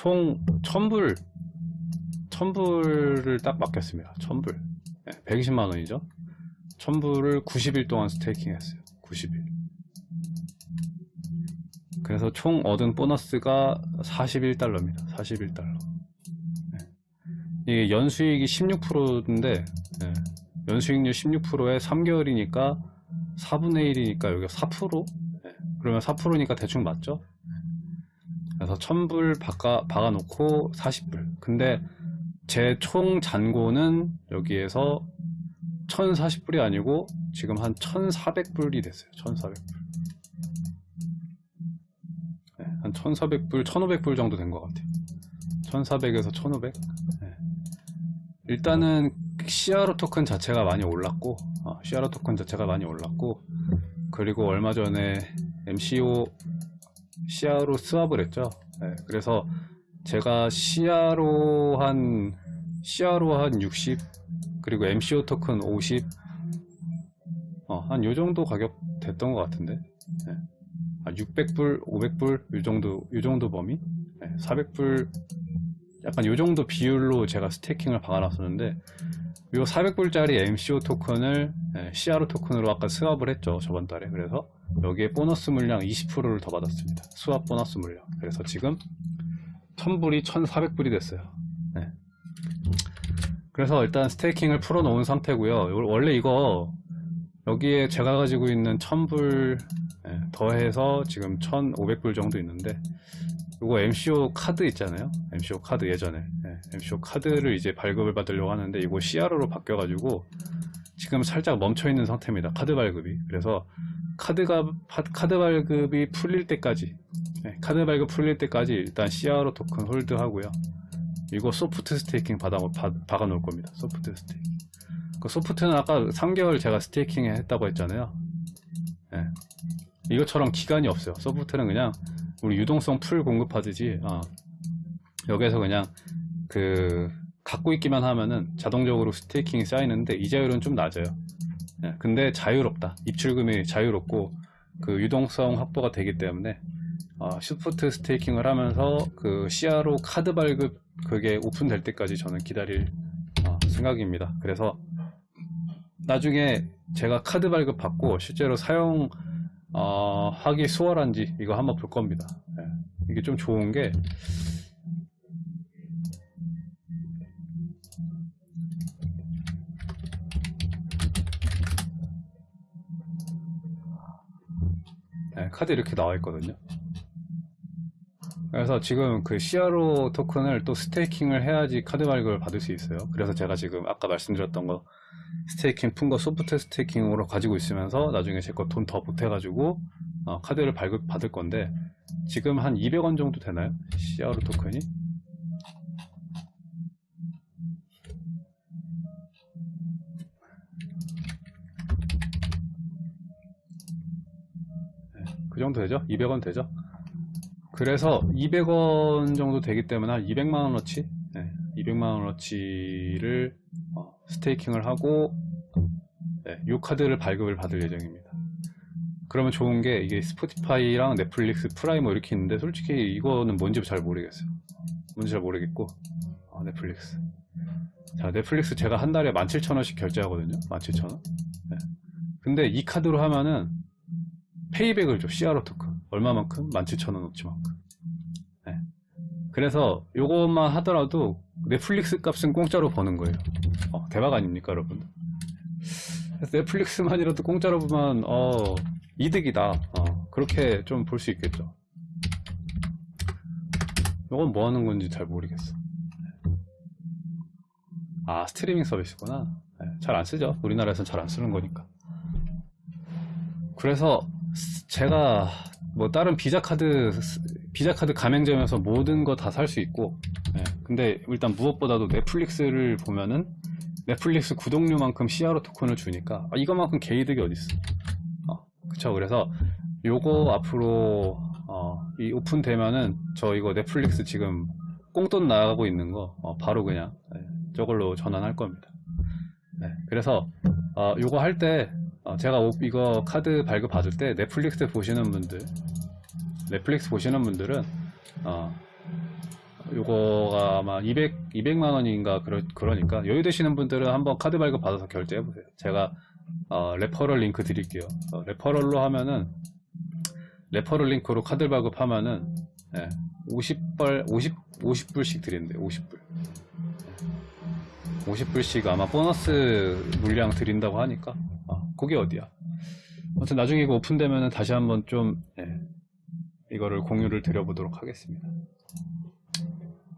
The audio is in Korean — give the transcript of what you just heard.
총 1000불 1000불을 딱 맡겼습니다. 1000불. 120만원이죠. 1000불을 90일 동안 스테이킹 했어요. 90일. 그래서 총 얻은 보너스가 41달러입니다. 41달러. 이게 연수익이 16%인데 연수익률 16%에 3개월이니까 4분의 1이니까 여기가 4% 네. 그러면 4%니까 대충 맞죠? 그래서 1000불 박아, 박아놓고 40불. 근데 제 총 잔고는 여기에서 1040불이 아니고 지금 한 1400불이 됐어요. 1400불. 네, 한 1400불 1500불 정도 된 것 같아요. 1400에서 1500 네. 일단은 CRO 토큰 자체가 많이 올랐고 어, CRO 토큰 자체가 많이 올랐고 그리고 얼마 전에 MCO CRO 스왑을 했죠. 네, 그래서 제가 CRO 한 CRO 한60 그리고 MCO 토큰 50 어, 한 요 정도 가격 됐던 것 같은데. 네. 한 600불 500불 요 정도 요 정도 범위? 네, 400불 약간 요 정도 비율로 제가 스테이킹을 박아놨었는데 요 400불짜리 MCO 토큰을 CRO 토큰으로 아까 스왑을 했죠 저번 달에. 그래서 여기에 보너스 물량 20%를 더 받았습니다. 수압 보너스 물량. 그래서 지금 1000불이 1400불이 됐어요. 네. 그래서 일단 스테이킹을 풀어 놓은 상태고요. 원래 이거 여기에 제가 가지고 있는 1000불 더해서 지금 1500불 정도 있는데 이거 MCO 카드 있잖아요. MCO 카드 예전에. 네, MCO 카드를 이제 발급을 받으려고 하는데 이거 CRO로 바뀌어 가지고 지금 살짝 멈춰 있는 상태입니다. 카드 발급이. 그래서 카드가 카드 발급이 풀릴 때까지 네, 카드 발급 풀릴 때까지 일단 CRO 토큰 hold 하고요. 이거 soft staking 받아, 받, 박아 놓을 겁니다. soft staking. 그 soft는 아까 3개월 제가 staking 했다고 했잖아요. 네. 이것처럼 기간이 없어요. soft는 그냥 우리 유동성 풀 공급하듯이 어, 여기에서 그냥 그 갖고 있기만 하면은 자동적으로 staking이 쌓이는데 이자율은 좀 낮아요. 예, 근데 자유롭다 입출금이 자유롭고 그 유동성 확보가 되기 때문에 어, soft staking을 하면서 그 CRO 카드 발급 그게 오픈될 때까지 저는 기다릴 어, 생각입니다 그래서 나중에 제가 카드 발급 받고 실제로 사용 어, 하기 수월한지 이거 한번 볼 겁니다 네. 이게 좀 좋은 게 네, 카드 이렇게 나와 있거든요 그래서 지금 그 CRO 토큰을 또 staking을 해야지 카드 발급을 받을 수 있어요 그래서 제가 지금 아까 말씀드렸던 거 staking 푼 거 soft staking으로 가지고 있으면서 나중에 제 거 돈 더 보태 가지고 어, 카드를 발급 받을 건데 지금 한 200원 정도 되나요? CRO 토큰이? 그 정도 되죠? 200원 되죠? 그래서 200원 정도 되기 때문에 한 200만원어치 네, 200만원어치를 어, 스테이킹을 하고 네, 이 카드를 발급을 받을 예정입니다 그러면 좋은 게 이게 Spotify랑 Netflix Prime 뭐 이렇게 있는데 솔직히 이거는 뭔지 잘 모르겠어요 뭔지 잘 모르겠고 아, 넷플릭스 자 넷플릭스 제가 한 달에 17,000원씩 결제하거든요 17,000원 네. 근데 이 카드로 하면은 payback을 줘 CRO 토큰. 얼마만큼? 17,000원어치만큼. 네. 그래서 요것만 하더라도 넷플릭스 값은 공짜로 버는 거예요. 어, 대박 아닙니까 여러분? 넷플릭스만이라도 공짜로 보면 어, 이득이다. 어, 그렇게 좀 볼 수 있겠죠. 이건 뭐 하는 건지 잘 모르겠어. 아 스트리밍 서비스구나. 네, 잘안 쓰죠. 우리나라에서는 잘안 쓰는 거니까. 그래서 제가 뭐 다른 비자 카드 비자 카드 가맹점에서 모든 거 다 살 수 있고 네, 근데 일단 무엇보다도 넷플릭스를 보면은 넷플릭스 구독료만큼 CRO 토큰을 주니까 아, 이거만큼 개이득이 어딨어? 어, 그쵸. 그래서 요거 앞으로 어, 이 오픈되면은 저 이거 넷플릭스 지금 꽁돈 나가고 있는 거 어, 바로 그냥 네, 저걸로 전환할 겁니다. 네, 그래서 어, 요거 할 때 어, 제가 이거 카드 발급 받을 때 넷플릭스 보시는 분들 넷플릭스 보시는 분들은 어, 요거가 아마 200, 200만 원인가 그러, 그러니까 여유 되시는 분들은 한번 카드 발급 받아서 결제해 보세요. 제가 어, referral link 드릴게요. 어, referral로 하면은 referral link로 카드 발급하면은 예, 50불 50 50불씩 드린대요. 50불. 50불씩 아마 보너스 물량 드린다고 하니까 아, 그게 어디야? 아무튼 나중에 이거 오픈되면은 다시 한번 좀 예, 이거를 공유를 드려보도록 하겠습니다.